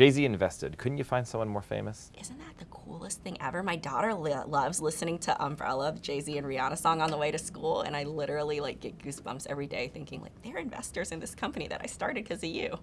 Jay-Z invested. Couldn't you find someone more famous? Isn't that the coolest thing ever? My daughter li- loves listening to Umbrella, Jay-Z and Rihanna song on the way to school, and I literally like get goosebumps every day thinking like they're investors in this company that I started because of you.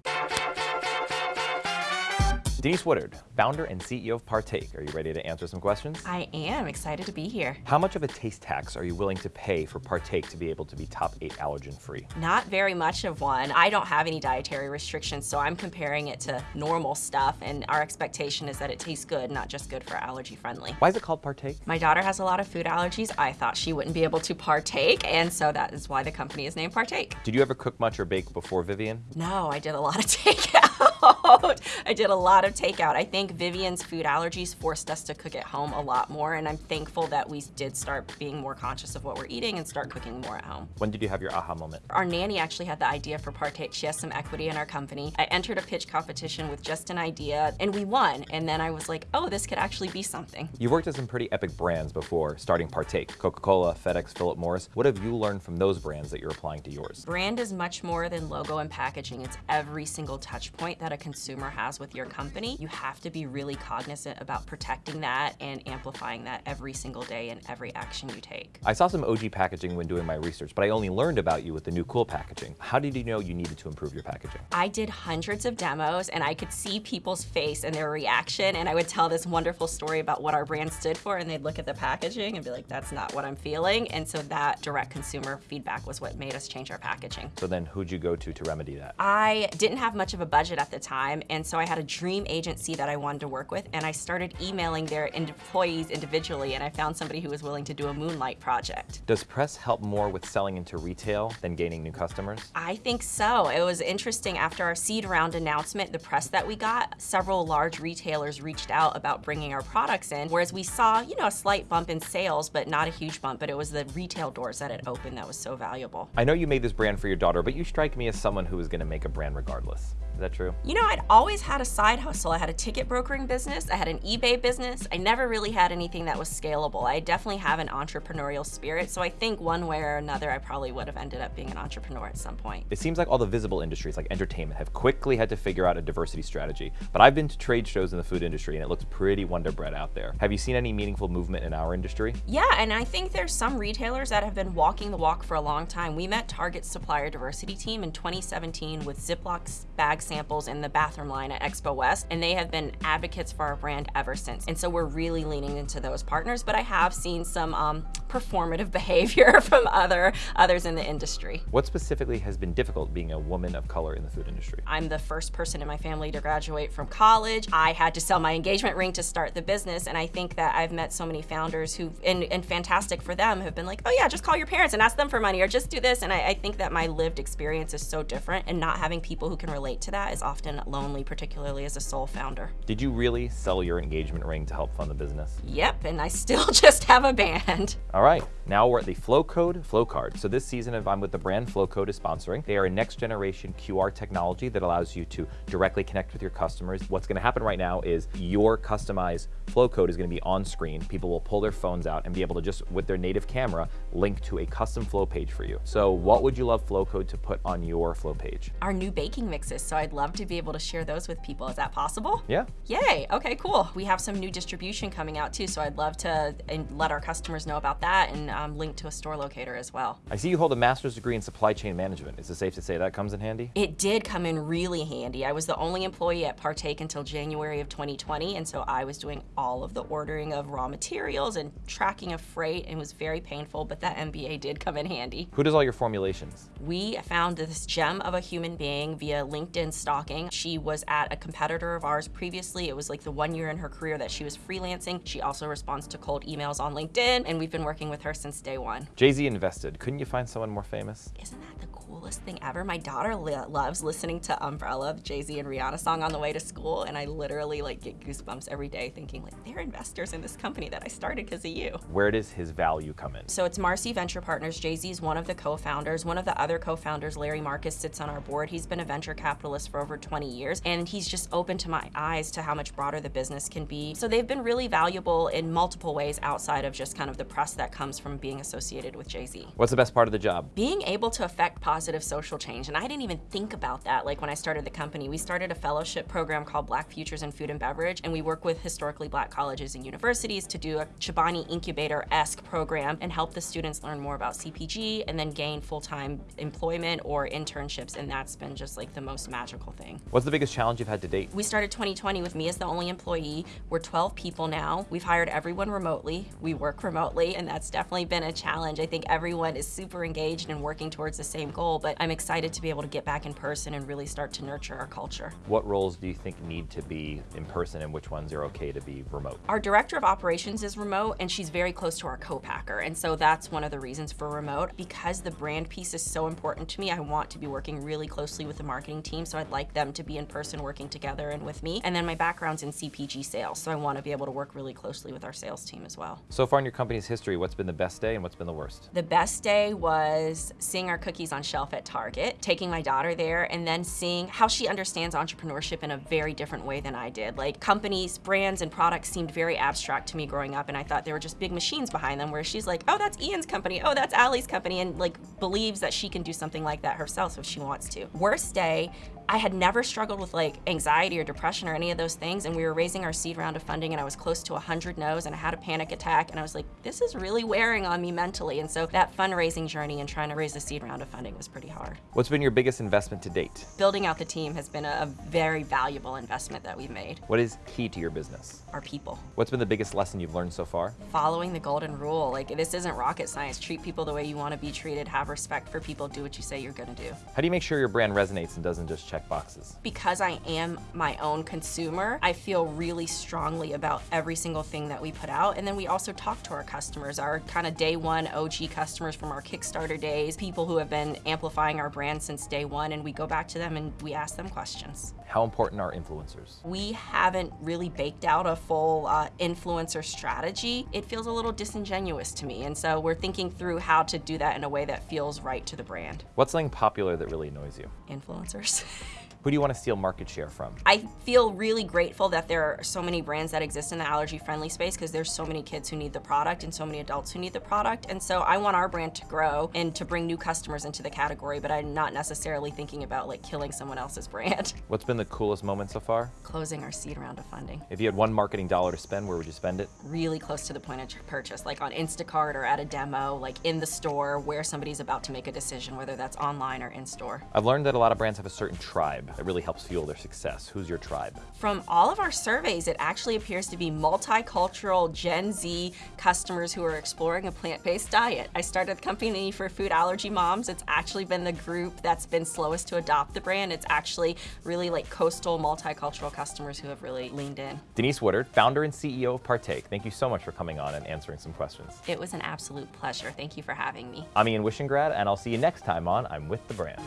Denise Woodard, founder and CEO of Partake. Are you ready to answer some questions? I am excited to be here. How much of a taste tax are you willing to pay for Partake to be able to be top 8 allergen free? Not very much of one. I don't have any dietary restrictions, so I'm comparing it to normal stuff, and our expectation is that it tastes good, not just good for allergy friendly. Why is it called Partake? My daughter has a lot of food allergies. I thought she wouldn't be able to partake, and so that is why the company is named Partake. Did you ever cook much or bake before Vivian? No, I did a lot of takeout. I did a lot of takeout. I think Vivian's food allergies forced us to cook at home a lot more, and I'm thankful that we did start being more conscious of what we're eating and start cooking more at home. When did you have your aha moment? Our nanny actually had the idea for Partake. She has some equity in our company. I entered a pitch competition with just an idea, and we won. And then I was like, oh, this could actually be something. You've worked at some pretty epic brands before starting Partake. Coca-Cola, FedEx, Philip Morris. What have you learned from those brands that you're applying to yours? Brand is much more than logo and packaging. It's every single touch point that a consumer has with your company. You have to be really cognizant about protecting that and amplifying that every single day in every action you take. I saw some OG packaging when doing my research, but I only learned about you with the new cool packaging. How did you know you needed to improve your packaging? I did hundreds of demos and I could see people's face and their reaction and I would tell this wonderful story about what our brand stood for and they'd look at the packaging and be like, that's not what I'm feeling. And so that direct consumer feedback was what made us change our packaging. So then who'd you go to to remedy that? I didn't have much of a budget at the time and so I had a dream agency that I wanted to work with and I started emailing their employees individually and I found somebody who was willing to do a moonlight project. Does press help more with selling into retail than gaining new customers? I think so. It was interesting after our seed round announcement, the press that we got, several large retailers reached out about bringing our products in, whereas we saw, you know, a slight bump in sales, but not a huge bump, but it was the retail doors that had opened that was so valuable. I know you made this brand for your daughter, but you strike me as someone who is gonna make a brand regardless. Is that true? You know, I'd always had a side hustle. I had a ticket brokering business, I had an eBay business. I never really had anything that was scalable. I definitely have an entrepreneurial spirit, so I think one way or another I probably would have ended up being an entrepreneur at some point. It seems like all the visible industries like entertainment have quickly had to figure out a diversity strategy, but I've been to trade shows in the food industry and it looks pretty Wonder Bread out there. Have you seen any meaningful movement in our industry? Yeah, and I think there's some retailers that have been walking the walk for a long time. We met Target's supplier diversity team in 2017 with Ziploc bag samples in the bathroom line at Expo West, and they have been advocates for our brand ever since. And so we're really leaning into those partners, but I have seen some um, performative behavior from other others in the industry. What specifically has been difficult being a woman of color in the food industry? I'm the first person in my family to graduate from college. I had to sell my engagement ring to start the business, and I think that I've met so many founders who, and, and fantastic for them, have been like, oh yeah, just call your parents and ask them for money, or just do this. And I, I think that my lived experience is so different, and not having people who can relate to that is often lonely, particularly as a sole founder. Did you really sell your engagement ring to help fund the business? Yep, and I still just have a band. All right, now we're at the Flowcode Flowcard. So this season of I'm with the brand Flowcode is sponsoring. They are a next generation QR technology that allows you to directly connect with your customers. What's gonna happen right now is your customized Flowcode is gonna be on screen. People will pull their phones out and be able to just, with their native camera, link to a custom flow page for you. So what would you love Flowcode to put on your flow page? Our new baking mixes, so I'd love to be able to share those with people. Is that possible? Yeah. Yay, okay, cool. We have some new distribution coming out too, so I'd love to let our customers know about that and um, link to a store locator as well. I see you hold a master's degree in supply chain management. Is it safe to say that comes in handy? It did come in really handy. I was the only employee at Partake until January of 2020, and so I was doing all of the ordering of raw materials and tracking of freight, and it was very painful, but that MBA did come in handy. Who does all your formulations? We found this gem of a human being via LinkedIn stalking. She was at a competitor of ours previously. It was like the one year in her career that she was freelancing. She also responds to cold emails on LinkedIn, and we've been working with her since day one. Jay-Z invested. Couldn't you find someone more famous? Isn't that the coolest thing ever? My daughter loves listening to Umbrella, the Jay-Z and Rihanna song on the way to school, and I literally like get goosebumps every day thinking like, they're investors in this company that I started because of you. Where does his value come in? So it's Marcy Venture Partners. Jay-Z is one of the co-founders. One of the other co-founders, Larry Marcus, sits on our board. He's been a venture capitalist for over 20 years, and he's just opened to my eyes to how much broader the business can be. So they've been really valuable in multiple ways outside of just kind of the press that comes from being associated with Jay-Z. What's the best part of the job? Being able to affect positive positive social change. And I didn't even think about that like when I started the company. We started a fellowship program called Black Futures in Food and Beverage, and we work with historically black colleges and universities to do a Chobani Incubator-esque program and help the students learn more about CPG and then gain full-time employment or internships, and that's been just like the most magical thing. What's the biggest challenge you've had to date? We started 2020 with me as the only employee. We're 12 people now. We've hired everyone remotely. We work remotely, and that's definitely been a challenge. I think everyone is super engaged and working towards the same goal, but I'm excited to be able to get back in person and really start to nurture our culture. What roles do you think need to be in person and which ones are okay to be remote? Our director of operations is remote and she's very close to our co-packer. And so that's one of the reasons for remote. Because the brand piece is so important to me, I want to be working really closely with the marketing team. So I'd like them to be in person working together and with me. And then my background's in CPG sales. So I want to be able to work really closely with our sales team as well. So far in your company's history, what's been the best day and what's been the worst? The best day was seeing our cookies on shelf at Target, taking my daughter there, and then seeing how she understands entrepreneurship in a very different way than I did. Like companies, brands, and products seemed very abstract to me growing up, and I thought they were just big machines behind them where she's like, oh, that's Ian's company, oh, that's Allie's company, and like believes that she can do something like that herself if she wants to. Worst day, I had never struggled with like anxiety or depression or any of those things and we were raising our seed round of funding and I was close to 100 no's and I had a panic attack and I was like, this is really wearing on me mentally. And so that fundraising journey and trying to raise a seed round of funding was pretty hard. What's been your biggest investment to date? Building out the team has been a, a very valuable investment that we've made. What is key to your business? Our people. What's been the biggest lesson you've learned so far? Following the golden rule. Like this isn't rocket science. Treat people the way you want to be treated. Have respect for people. Do what you say you're going to do. How do you make sure your brand resonates and doesn't just check boxes? because I am my own consumer, I feel really strongly about every single thing that we put out. And then we also talk to our customers, our kind of day one OG customers from our Kickstarter days, people who have been amplifying our brand since day one, and we go back to them and we ask them questions. How important are influencers? We haven't really baked out a full uh, influencer strategy. It feels a little disingenuous to me, and so we're thinking through how to do that in a way that feels right to the brand. What's something popular that really annoys you? Influencers. Who do you want to steal market share from? I feel really grateful that there are so many brands that exist in the allergy friendly space because there's so many kids who need the product and so many adults who need the product. And so I want our brand to grow and to bring new customers into the category, but I'm not necessarily thinking about like killing someone else's brand. What's been the coolest moment so far? Closing our seed round of funding. If you had one marketing dollar to spend, where would you spend it? Really close to the point of purchase, like on Instacart or at a demo, like in the store where somebody's about to make a decision, whether that's online or in store. I've learned that a lot of brands have a certain tribe that really helps fuel their success. Who's your tribe? From all of our surveys, it actually appears to be multicultural Gen Z customers who are exploring a plant-based diet. I started the company for food allergy moms. It's actually been the group that's been slowest to adopt the brand. It's actually really like coastal multicultural customers who have really leaned in. Denise Woodard, founder and CEO of Partake. Thank you so much for coming on and answering some questions. It was an absolute pleasure. Thank you for having me. I'm Ian Wishingrad, and I'll see you next time on I'm With the Brand.